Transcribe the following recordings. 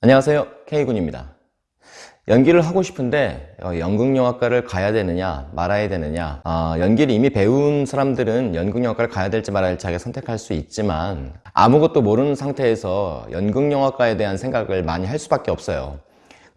안녕하세요. K군입니다. 연기를 하고 싶은데 어, 연극영화과를 가야 되느냐 말아야 되느냐. 어, 연기를 이미 배운 사람들은 연극영화과를 가야 될지 말아야 될지 자기가 선택할 수 있지만 아무것도 모르는 상태에서 연극영화과에 대한 생각을 많이 할 수밖에 없어요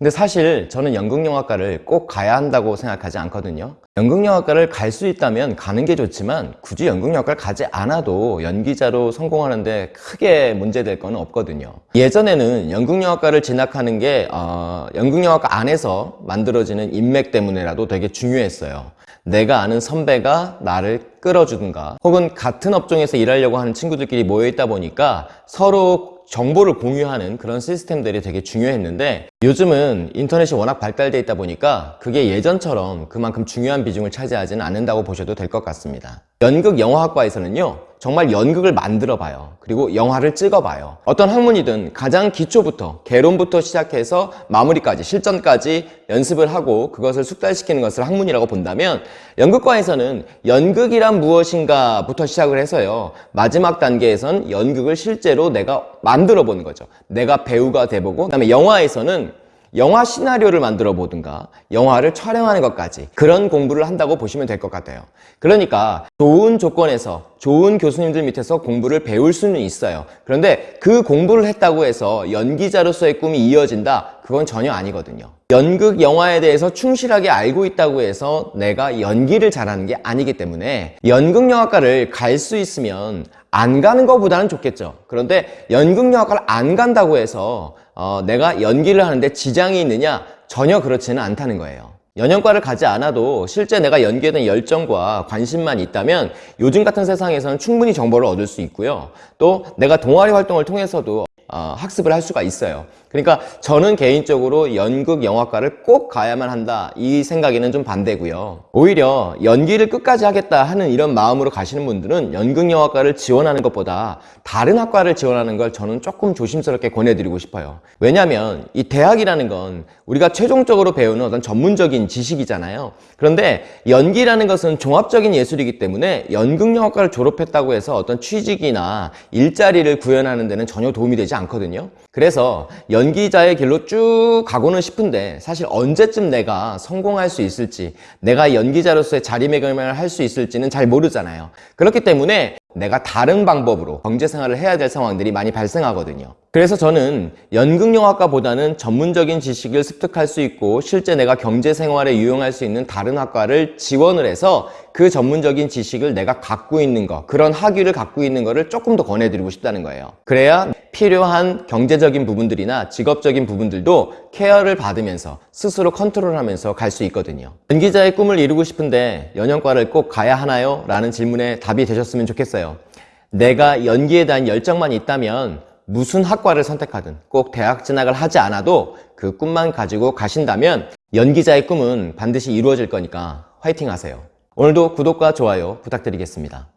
근데 사실 저는 연극영화과를 꼭 가야 한다고 생각하지 않거든요. 연극영화과를 갈 수 있다면 가는 게 좋지만 굳이 연극영화과를 가지 않아도 연기자로 성공하는데 크게 문제될 건 없거든요. 예전에는 연극영화과를 진학하는 게 어, 연극영화과 안에서 만들어지는 인맥 때문에라도 되게 중요했어요. 내가 아는 선배가 나를 끌어주든가 혹은 같은 업종에서 일하려고 하는 친구들끼리 모여있다 보니까 서로 정보를 공유하는 그런 시스템들이 되게 중요했는데 요즘은 인터넷이 워낙 발달되어 있다 보니까 그게 예전처럼 그만큼 중요한 비중을 차지하지는 않는다고 보셔도 될 것 같습니다. 연극 영화학과에서는요 정말 연극을 만들어 봐요. 그리고 영화를 찍어 봐요. 어떤 학문이든 가장 기초부터 개론부터 시작해서 마무리까지 실전까지 연습을 하고 그것을 숙달시키는 것을 학문이라고 본다면 연극과에서는 연극이란 무엇인가 부터 시작을 해서요. 마지막 단계에선 연극을 실제로 내가 만들어 보는 거죠. 내가 배우가 돼보고 그 다음에 영화에서는 영화 시나리오를 만들어 보든가 영화를 촬영하는 것까지 그런 공부를 한다고 보시면 될 것 같아요. 그러니까 좋은 조건에서 좋은 교수님들 밑에서 공부를 배울 수는 있어요 그런데 그 공부를 했다고 해서 연기자로서의 꿈이 이어진다? 그건 전혀 아니거든요 연극 영화에 대해서 충실하게 알고 있다고 해서 내가 연기를 잘하는 게 아니기 때문에 연극 영화과를 갈 수 있으면 안 가는 것보다는 좋겠죠 그런데 연극 영화과를 안 간다고 해서 어, 내가 연기를 하는데 지장이 있느냐? 전혀 그렇지는 않다는 거예요 연영과를 가지 않아도 실제 내가 연기에 대한 열정과 관심만 있다면 요즘 같은 세상에서는 충분히 정보를 얻을 수 있고요. 또 내가 동아리 활동을 통해서도 어, 학습을 할 수가 있어요. 그러니까 저는 개인적으로 연극 영화과를 꼭 가야만 한다. 이 생각에는 좀 반대고요. 오히려 연기를 끝까지 하겠다 하는 이런 마음으로 가시는 분들은 연극 영화과를 지원하는 것보다 다른 학과를 지원하는 걸 저는 조금 조심스럽게 권해드리고 싶어요. 왜냐하면 이 대학이라는 건 우리가 최종적으로 배우는 어떤 전문적인 지식이잖아요. 그런데 연기라는 것은 종합적인 예술이기 때문에 연극 영화과를 졸업했다고 해서 어떤 취직이나 일자리를 구현하는 데는 전혀 도움이 되지 않거든요. 그래서 연기자의 길로 쭉 가고는 싶은데 사실 언제쯤 내가 성공할 수 있을지 내가 연기자로서의 자리매김을 할 수 있을지는 잘 모르잖아요. 그렇기 때문에 내가 다른 방법으로 경제생활을 해야 될 상황들이 많이 발생하거든요 그래서 저는 연극영화과보다는 전문적인 지식을 습득할 수 있고 실제 내가 경제생활에 유용할 수 있는 다른 학과를 지원을 해서 그 전문적인 지식을 내가 갖고 있는 거 그런 학위를 갖고 있는 거를 조금 더 권해드리고 싶다는 거예요. 그래야 필요한 경제적인 부분들이나 직업적인 부분들도 케어를 받으면서 스스로 컨트롤하면서 갈 수 있거든요. 연기자의 꿈을 이루고 싶은데 연영과를 꼭 가야 하나요? 라는 질문에 답이 되셨으면 좋겠어요. 내가 연기에 대한 열정만 있다면 무슨 학과를 선택하든 꼭 대학 진학을 하지 않아도 그 꿈만 가지고 가신다면 연기자의 꿈은 반드시 이루어질 거니까 화이팅 하세요. 오늘도 구독과 좋아요 부탁드리겠습니다